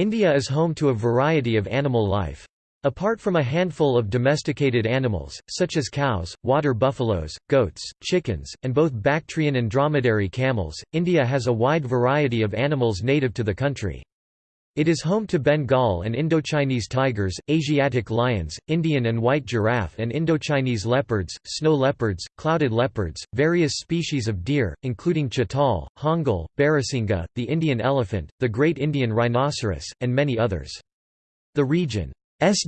India is home to a variety of animal life. Apart from a handful of domesticated animals, such as cows, water buffaloes, goats, chickens, and both Bactrian and dromedary camels, India has a wide variety of animals native to the country. It is home to Bengal and Indochinese tigers, Asiatic lions, Indian and white giraffe and Indochinese leopards, snow leopards, clouded leopards, various species of deer, including chital, hangul, barasingha, the Indian elephant, the great Indian rhinoceros, and many others. The region's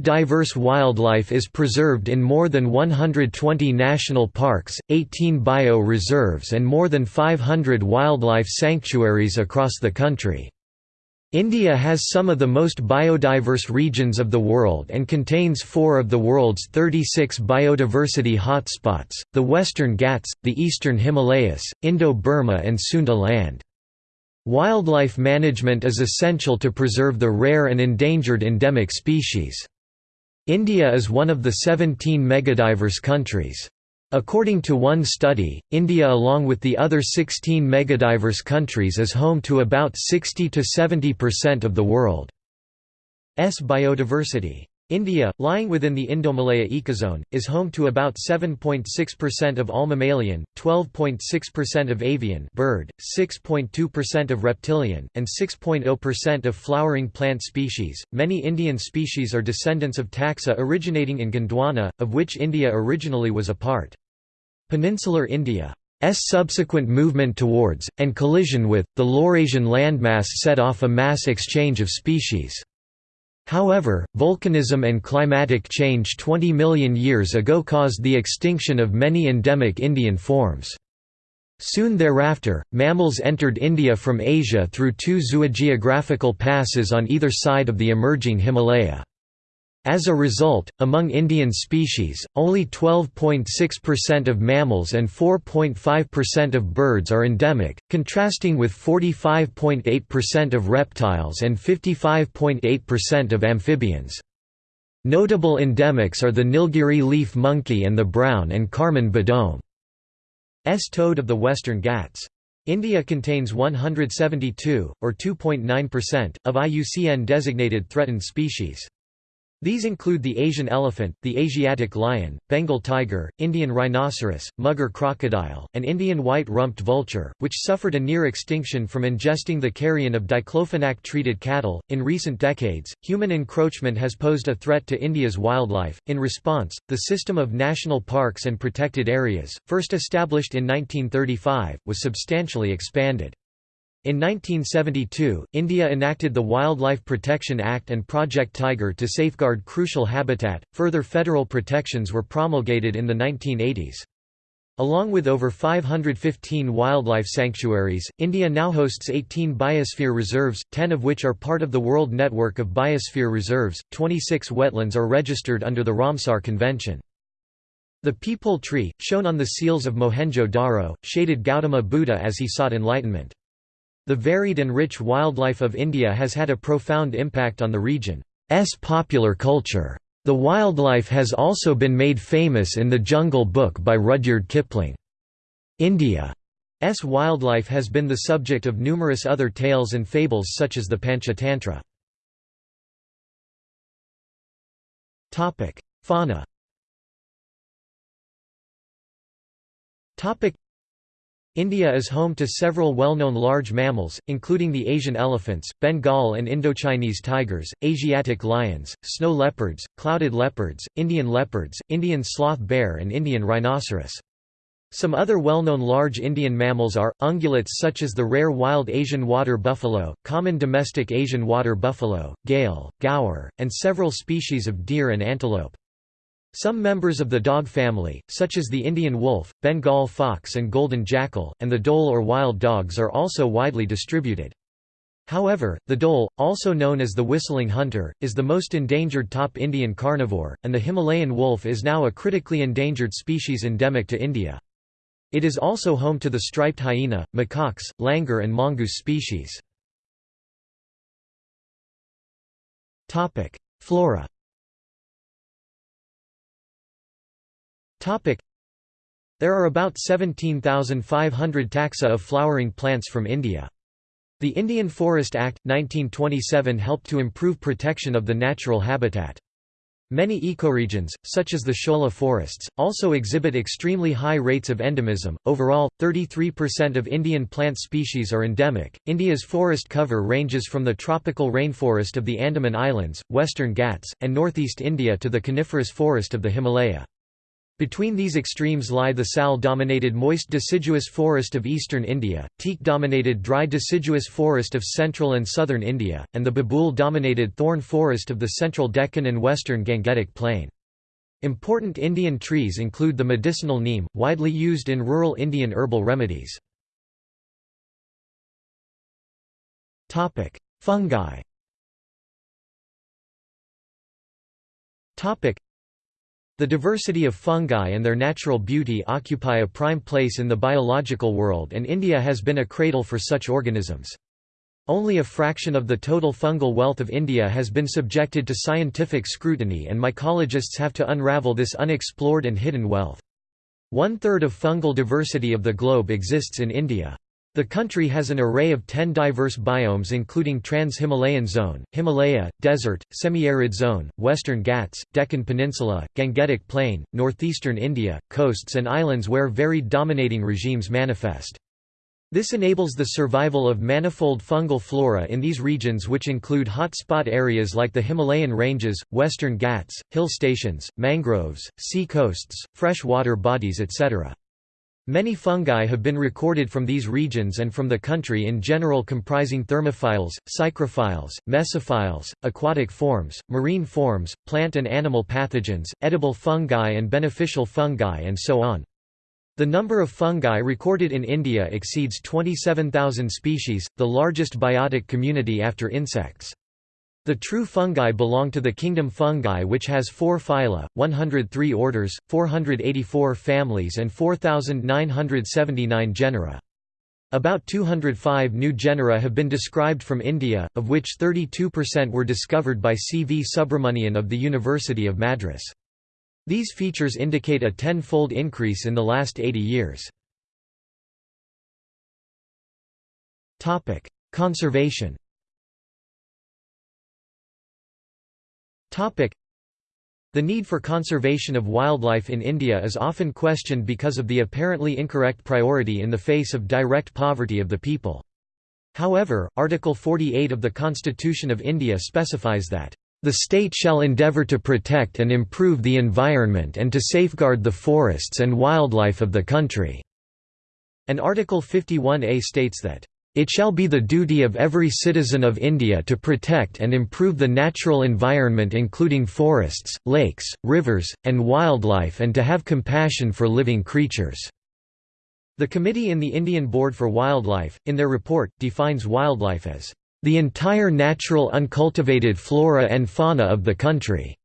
diverse wildlife is preserved in more than 120 national parks, 18 bio-reserves and more than 500 wildlife sanctuaries across the country. India has some of the most biodiverse regions of the world and contains four of the world's 36 biodiversity hotspots, the Western Ghats, the Eastern Himalayas, Indo-Burma and Sundaland. Wildlife management is essential to preserve the rare and endangered endemic species. India is one of the 17 megadiverse countries. According to one study, India along with the other 16 megadiverse countries is home to about 60–70% of the world's biodiversity. India, lying within the Indomalaya ecozone, is home to about 7.6% of all mammalian, 12.6% of avian bird, 6.2% of reptilian, and 6.0% of flowering plant species. Many Indian species are descendants of taxa originating in Gondwana, of which India originally was a part. Peninsular India's subsequent movement towards, and collision with, the Laurasian landmass set off a mass exchange of species. However, volcanism and climatic change 20 million years ago caused the extinction of many endemic Indian forms. Soon thereafter, mammals entered India from Asia through two zoogeographical passes on either side of the emerging Himalaya. As a result, among Indian species, only 12.6% of mammals and 4.5% of birds are endemic, contrasting with 45.8% of reptiles and 55.8% of amphibians. Notable endemics are the Nilgiri leaf monkey and the brown and carmine bodome. S toad of the Western Ghats. India contains 172, or 2.9%, of IUCN-designated threatened species. These include the Asian elephant, the Asiatic lion, Bengal tiger, Indian rhinoceros, mugger crocodile, and Indian white-rumped vulture, which suffered a near extinction from ingesting the carrion of diclofenac-treated cattle. In recent decades, human encroachment has posed a threat to India's wildlife. In response, the system of national parks and protected areas, first established in 1935, was substantially expanded. In 1972, India enacted the Wildlife Protection Act and Project Tiger to safeguard crucial habitat. Further federal protections were promulgated in the 1980s. Along with over 515 wildlife sanctuaries, India now hosts 18 biosphere reserves, 10 of which are part of the World Network of Biosphere Reserves. 26 wetlands are registered under the Ramsar Convention. The peepal tree, shown on the seals of Mohenjo-Daro, shaded Gautama Buddha as he sought enlightenment. The varied and rich wildlife of India has had a profound impact on the region's popular culture. The wildlife has also been made famous in the Jungle Book by Rudyard Kipling. India's wildlife has been the subject of numerous other tales and fables such as the Panchatantra. Fauna India is home to several well-known large mammals, including the Asian elephants, Bengal and Indochinese tigers, Asiatic lions, snow leopards, clouded leopards, Indian leopards, Indian sloth bear and Indian rhinoceros. Some other well-known large Indian mammals are, ungulates such as the rare wild Asian water buffalo, common domestic Asian water buffalo, gayal, gaur, and several species of deer and antelope. Some members of the dog family, such as the Indian wolf, Bengal fox and golden jackal, and the dhole or wild dogs are also widely distributed. However, the dhole, also known as the whistling hunter, is the most endangered top Indian carnivore, and the Himalayan wolf is now a critically endangered species endemic to India. It is also home to the striped hyena, macaques, langur and mongoose species. Flora There are about 17,500 taxa of flowering plants from India. The Indian Forest Act, 1927 helped to improve protection of the natural habitat. Many ecoregions, such as the Shola forests, also exhibit extremely high rates of endemism. Overall, 33% of Indian plant species are endemic. India's forest cover ranges from the tropical rainforest of the Andaman Islands, western Ghats, and northeast India to the coniferous forest of the Himalaya. Between these extremes lie the sal-dominated moist deciduous forest of eastern India, teak-dominated dry deciduous forest of central and southern India, and the babool-dominated thorn forest of the central Deccan and western Gangetic Plain. Important Indian trees include the medicinal neem, widely used in rural Indian herbal remedies. Fungi the diversity of fungi and their natural beauty occupy a prime place in the biological world and India has been a cradle for such organisms. Only a fraction of the total fungal wealth of India has been subjected to scientific scrutiny and mycologists have to unravel this unexplored and hidden wealth. One-third of fungal diversity of the globe exists in India. The country has an array of ten diverse biomes including Trans-Himalayan Zone, Himalaya, Desert, Semi-Arid Zone, Western Ghats, Deccan Peninsula, Gangetic Plain, northeastern India, coasts and islands where varied dominating regimes manifest. This enables the survival of manifold fungal flora in these regions which include hot-spot areas like the Himalayan ranges, western Ghats, hill stations, mangroves, sea coasts, fresh water bodies etc. Many fungi have been recorded from these regions and from the country in general comprising thermophiles, psychrophiles, mesophiles, aquatic forms, marine forms, plant and animal pathogens, edible fungi and beneficial fungi and so on. The number of fungi recorded in India exceeds 27,000 species, the largest biotic community after insects. The true fungi belong to the kingdom fungi which has 4 phyla, 103 orders, 484 families and 4,979 genera. About 205 new genera have been described from India, of which 32% were discovered by C. V. Subramanian of the University of Madras. These features indicate a ten-fold increase in the last 80 years. Conservation The need for conservation of wildlife in India is often questioned because of the apparently incorrect priority in the face of direct poverty of the people. However, Article 48 of the Constitution of India specifies that, "...the state shall endeavour to protect and improve the environment and to safeguard the forests and wildlife of the country." And Article 51A states that, it shall be the duty of every citizen of India to protect and improve the natural environment including forests, lakes, rivers, and wildlife and to have compassion for living creatures." The committee in the Indian Board for Wildlife, in their report, defines wildlife as, "...the entire natural uncultivated flora and fauna of the country",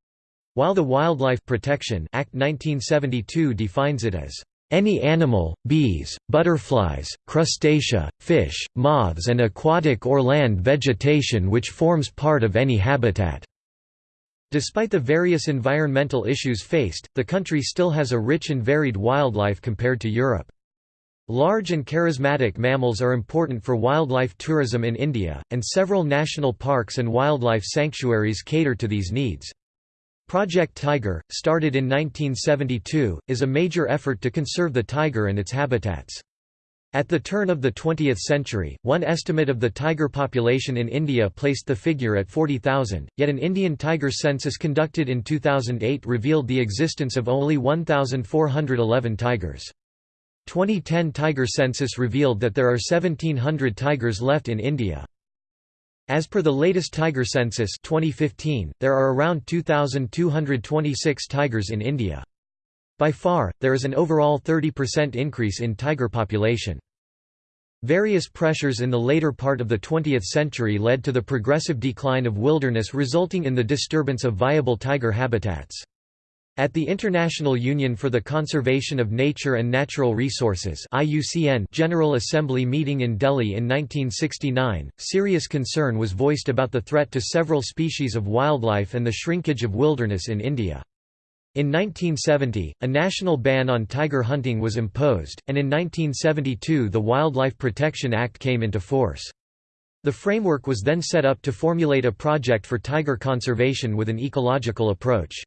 while the Wildlife Protection Act 1972 defines it as any animal, bees, butterflies, crustacea, fish, moths and aquatic or land vegetation which forms part of any habitat." Despite the various environmental issues faced, the country still has a rich and varied wildlife compared to Europe. Large and charismatic mammals are important for wildlife tourism in India, and several national parks and wildlife sanctuaries cater to these needs. Project Tiger, started in 1972, is a major effort to conserve the tiger and its habitats. At the turn of the 20th century, one estimate of the tiger population in India placed the figure at 40,000, yet an Indian tiger census conducted in 2008 revealed the existence of only 1,411 tigers. 2010 tiger census revealed that there are 1,700 tigers left in India. As per the latest tiger census 2015, there are around 2,226 tigers in India. By far, there is an overall 30% increase in tiger population. Various pressures in the later part of the 20th century led to the progressive decline of wilderness resulting in the disturbance of viable tiger habitats. At the International Union for the Conservation of Nature and Natural Resources IUCN General Assembly meeting in Delhi in 1969, serious concern was voiced about the threat to several species of wildlife and the shrinkage of wilderness in India. In 1970, a national ban on tiger hunting was imposed, and in 1972 the Wildlife Protection Act came into force. The framework was then set up to formulate a project for tiger conservation with an ecological approach.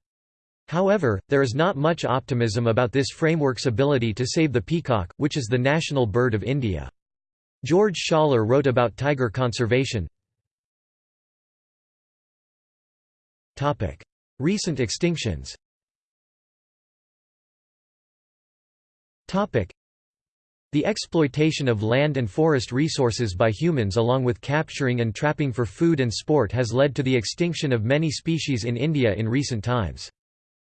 However, there is not much optimism about this framework's ability to save the peacock, which is the national bird of India. George Schaller wrote about tiger conservation. Recent extinctions the exploitation of land and forest resources by humans along with capturing and trapping for food and sport has led to the extinction of many species in India in recent times.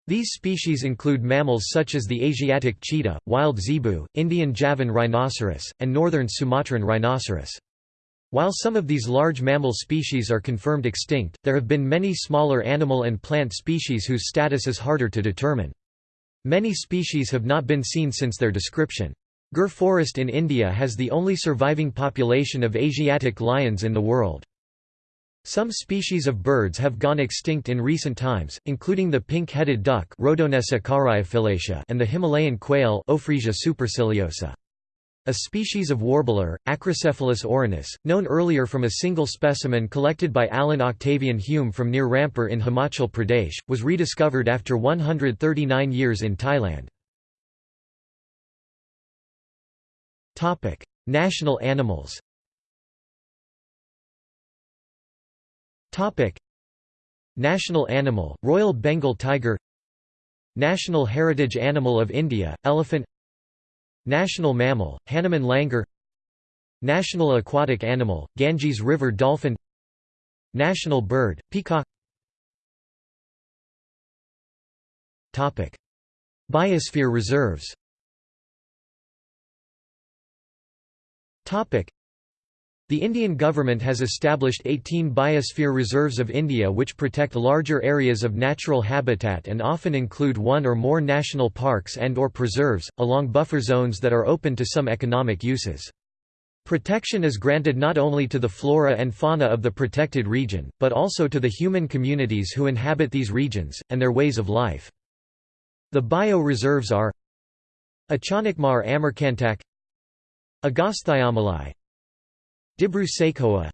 These species include mammals such as the Asiatic cheetah, wild zebu, Indian Javan rhinoceros, and northern Sumatran rhinoceros. While some of these large mammal species are confirmed extinct, there have been many smaller animal and plant species whose status is harder to determine. Many species have not been seen since their description. Gir forest in India has the only surviving population of Asiatic lions in the world. Some species of birds have gone extinct in recent times, including the pink-headed duck and the Himalayan quail. A species of warbler, Acrocephalus orrinus, known earlier from a single specimen collected by Allan Octavian Hume from near Rampur in Himachal Pradesh, was rediscovered after 139 years in Thailand. National animals. Topic: National animal: Royal Bengal tiger. National heritage animal of India: elephant. National mammal: Hanuman langur. National aquatic animal: Ganges river dolphin. National bird: peacock. Topic: Biosphere reserves. The Indian government has established 18 biosphere reserves of India which protect larger areas of natural habitat and often include one or more national parks and or preserves, along buffer zones that are open to some economic uses. Protection is granted not only to the flora and fauna of the protected region, but also to the human communities who inhabit these regions, and their ways of life. The bio-reserves are Achanakmar Amarkantak Agasthyamala Dibru Saikhowa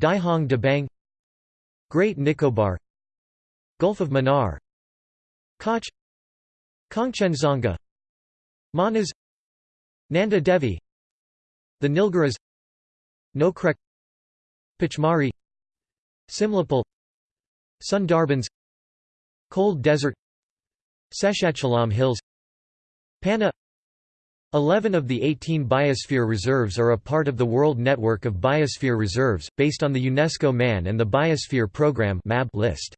Dihong Dabang Great Nicobar Gulf of Mannar Kutch Kangchenjunga Manas Nanda Devi The Nilgiris Nokrek Pachmarhi Simlipal Sundarbans Cold Desert Seshachalam Hills Panna Eleven of the 18 biosphere reserves are a part of the World Network of Biosphere Reserves, based on the UNESCO Man and the Biosphere Programme list.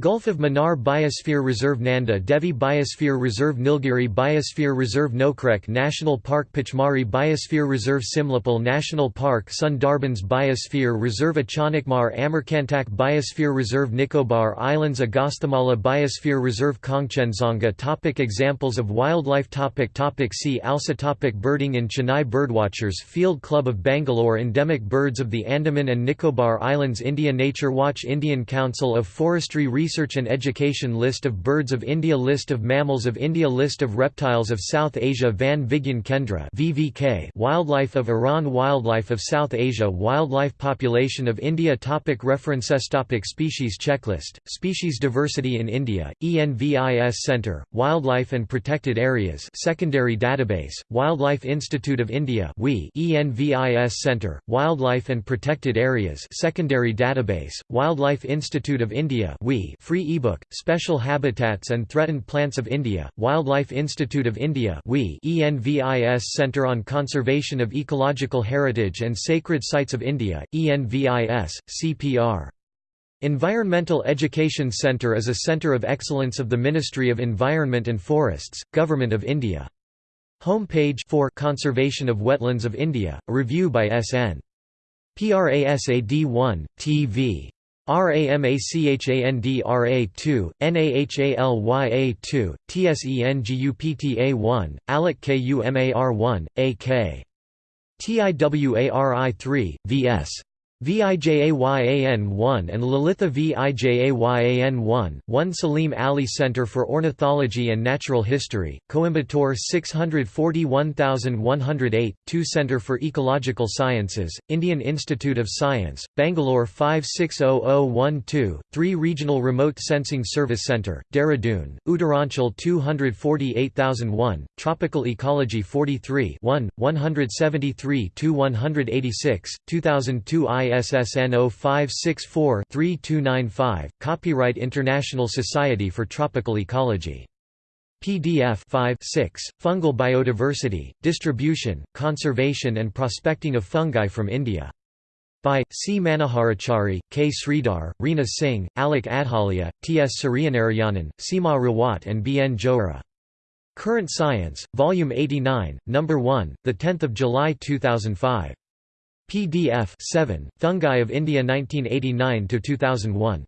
Gulf of Mannar Biosphere Reserve Nanda Devi Biosphere Reserve Nilgiri Biosphere Reserve Nokrek National Park Pachmarhi Biosphere Reserve Simlipal National Park Sundarbans Biosphere Reserve Achanakmar Amarkantak Biosphere Reserve Nicobar Islands Agasthamala Biosphere Reserve Kangchenjunga Topic Examples of wildlife topic topic See also topic Birding in Chennai Birdwatchers Field Club of Bangalore Endemic birds of the Andaman and Nicobar Islands India Nature Watch Indian Council of Forestry Research and Education List of Birds of India List of Mammals of India List of Reptiles of South Asia Van Vigyan Kendra VVK Wildlife of Iran Wildlife of South Asia Wildlife Population of India topic References topic Species checklist, Species Diversity in India, ENVIS Centre, Wildlife and Protected Areas Secondary Database, Wildlife Institute of India ENVIS Centre, Wildlife and Protected Areas Secondary Database, Wildlife Institute of India Free ebook, Special Habitats and Threatened Plants of India, Wildlife Institute of India ENVIS Centre on Conservation of Ecological Heritage and Sacred Sites of India, ENVIS, CPR. Environmental Education Centre is a centre of excellence of the Ministry of Environment and Forests, Government of India. Home page for Conservation of Wetlands of India, a review by S.N. Prasad 1, TV. RAMACHANDRA2, NAHALYA2, TSENGUPTA1, ALOK KUMAR1, AK. TIWARI3, VS. VIJAYAN1 and Lalitha VIJAYAN1, 1 Salim Ali Center for Ornithology and Natural History, Coimbatore 641108, 2 Center for Ecological Sciences, Indian Institute of Science, Bangalore 560012, 3 Regional Remote Sensing Service Center, Dehradun, Uttaranchal 248001, Tropical Ecology 43 1, 173-186, 2002 ISSN 0564-3295, Copyright International Society for Tropical Ecology. PDF 5 6, Fungal Biodiversity, Distribution, Conservation and Prospecting of Fungi from India. By, C. Manoharachary, K. Sridhar, Reena Singh, Alok Adholeya, T. S. Suryanarayanan, Seema Rawat and B. N. Johra. Current Science, Volume 89, No. 1, 10 July 2005. PDF 7, Fungi of India 1989–2001.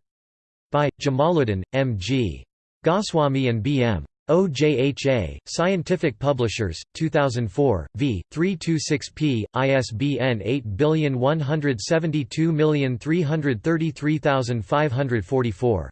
By, Jamaluddin, M. G. Goswami and B. M. OJHA, Scientific Publishers, 2004, v. 326p, ISBN 8172333544.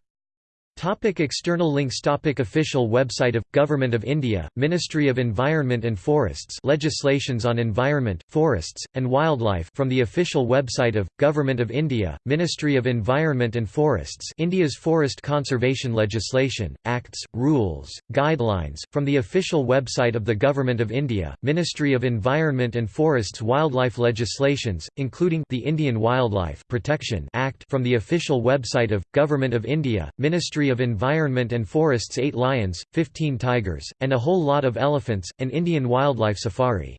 Topic external links Topic Official website of, Government of India, Ministry of Environment and Forests Legislations on Environment, Forests, and Wildlife from the official website of, Government of India, Ministry of Environment and Forests India's Forest Conservation Legislation, Acts, Rules, Guidelines, from the official website of the Government of India, Ministry of Environment and Forests Wildlife Legislations, including the Indian Wildlife Protection Act from the official website of, Government of India, Ministry of Environment and Forests 8 lions, 15 tigers, and a whole lot of elephants, an Indian wildlife safari.